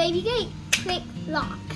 Baby Gate, click lock.